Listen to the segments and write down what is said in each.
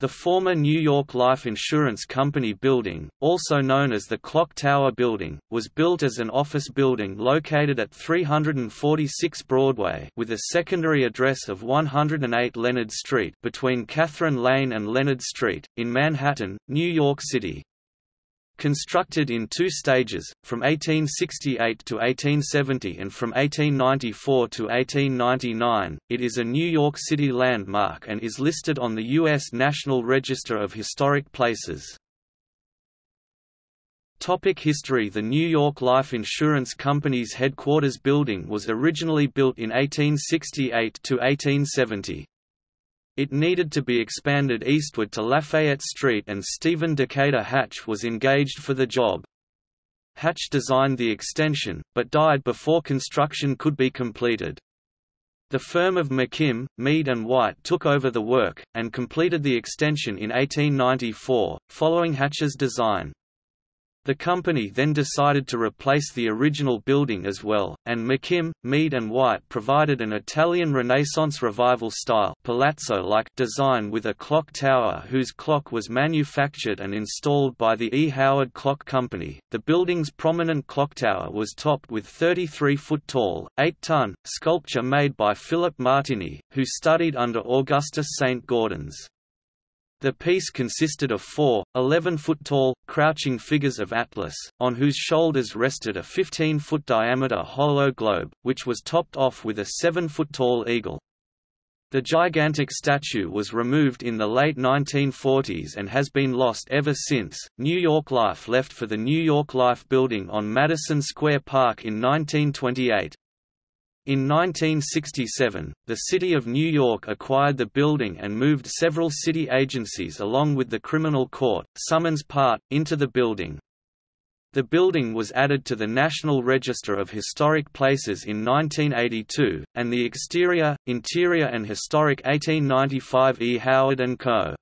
The former New York Life Insurance Company building, also known as the Clock Tower Building, was built as an office building located at 346 Broadway with a secondary address of 108 Leonard Street between Catherine Lane and Leonard Street, in Manhattan, New York City. Constructed in two stages, from 1868 to 1870 and from 1894 to 1899, it is a New York City landmark and is listed on the U.S. National Register of Historic Places. Topic history The New York Life Insurance Company's headquarters building was originally built in 1868 to 1870. It needed to be expanded eastward to Lafayette Street and Stephen Decatur Hatch was engaged for the job. Hatch designed the extension, but died before construction could be completed. The firm of McKim, Mead and White took over the work, and completed the extension in 1894, following Hatch's design. The company then decided to replace the original building as well, and McKim, Mead and White provided an Italian Renaissance Revival-style palazzo-like design with a clock tower whose clock was manufactured and installed by the E. Howard Clock Company. The building's prominent clock tower was topped with 33-foot-tall, 8-ton, sculpture made by Philip Martiny, who studied under Augustus St. Gaudens. The piece consisted of four, 11-foot-tall, crouching figures of Atlas, on whose shoulders rested a 15-foot diameter hollow globe, which was topped off with a 7-foot-tall eagle. The gigantic statue was removed in the late 1940s and has been lost ever since. New York Life left for the New York Life building on Madison Square Park in 1928. In 1967, the City of New York acquired the building and moved several city agencies along with the criminal court, Summons Part, into the building. The building was added to the National Register of Historic Places in 1982, and the exterior, interior and historic 1895 E. Howard & Co.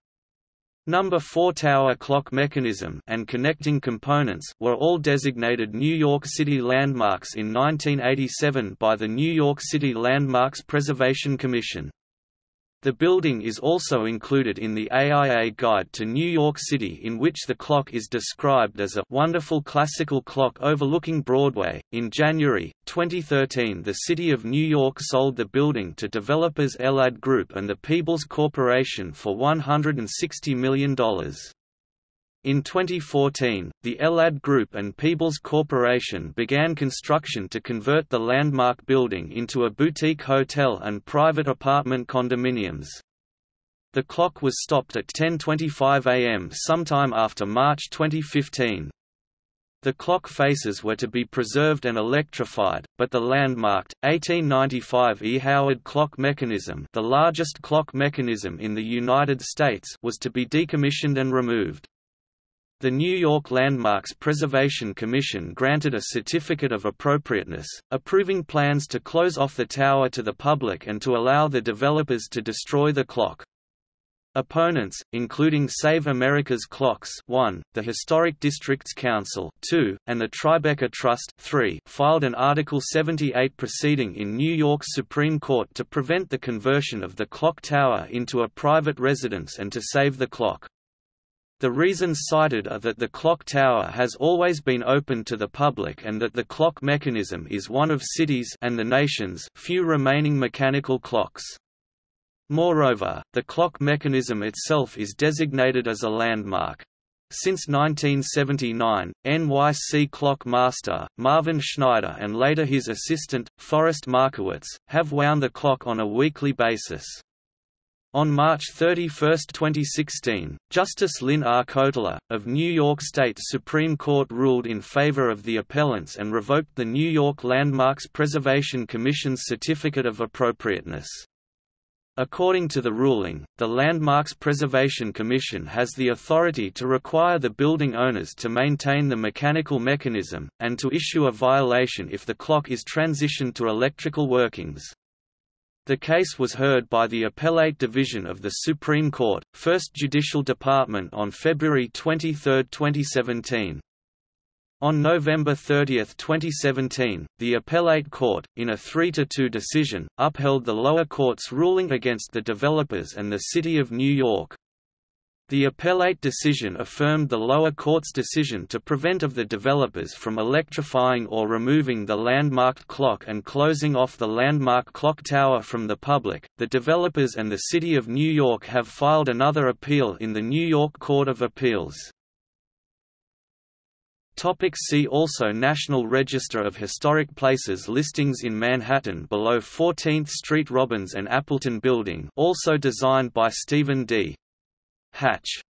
Number 4 tower clock mechanism and connecting components were all designated New York City landmarks in 1987 by the New York City Landmarks Preservation Commission. The building is also included in the AIA Guide to New York City in which the clock is described as a wonderful classical clock overlooking Broadway. In January 2013, the City of New York sold the building to developers Elad Group and the Peebles Corporation for $160 million. In 2014, the Elad Group and Peebles Corporation began construction to convert the landmark building into a boutique hotel and private apartment condominiums. The clock was stopped at 10.25 am sometime after March 2015. The clock faces were to be preserved and electrified, but the landmarked, 1895 E. Howard clock mechanism the largest clock mechanism in the United States was to be decommissioned and removed. The New York Landmarks Preservation Commission granted a certificate of appropriateness, approving plans to close off the tower to the public and to allow the developers to destroy the clock. Opponents, including Save America's Clocks 1, the Historic Districts Council 2, and the Tribeca Trust 3, filed an Article 78 proceeding in New York's Supreme Court to prevent the conversion of the clock tower into a private residence and to save the clock. The reasons cited are that the clock tower has always been open to the public and that the clock mechanism is one of cities and the nation's few remaining mechanical clocks. Moreover, the clock mechanism itself is designated as a landmark. Since 1979, NYC clock master, Marvin Schneider and later his assistant, Forrest Markowitz, have wound the clock on a weekly basis. On March 31, 2016, Justice Lynn R. Kotler, of New York State Supreme Court ruled in favor of the appellants and revoked the New York Landmarks Preservation Commission's Certificate of Appropriateness. According to the ruling, the Landmarks Preservation Commission has the authority to require the building owners to maintain the mechanical mechanism, and to issue a violation if the clock is transitioned to electrical workings. The case was heard by the Appellate Division of the Supreme Court, First Judicial Department on February 23, 2017. On November 30, 2017, the Appellate Court, in a 3–2 decision, upheld the lower court's ruling against the developers and the City of New York. The appellate decision affirmed the lower court's decision to prevent of the developers from electrifying or removing the landmarked clock and closing off the landmark clock tower from the public. The developers and the City of New York have filed another appeal in the New York Court of Appeals. Topic see also National Register of Historic Places Listings in Manhattan below 14th Street Robbins and Appleton Building also designed by Stephen D. Hatch